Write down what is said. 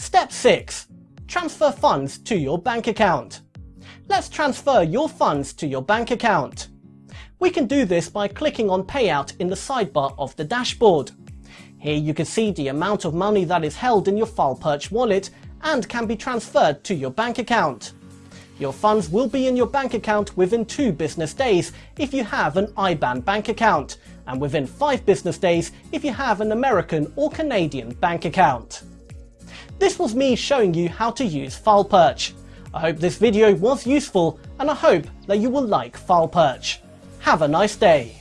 Step 6. Transfer funds to your bank account. Let's transfer your funds to your bank account. We can do this by clicking on payout in the sidebar of the dashboard. Here you can see the amount of money that is held in your FilePerch wallet and can be transferred to your bank account. Your funds will be in your bank account within 2 business days if you have an IBAN bank account, and within 5 business days if you have an American or Canadian bank account. This was me showing you how to use FilePerch. I hope this video was useful and I hope that you will like FilePerch. Have a nice day.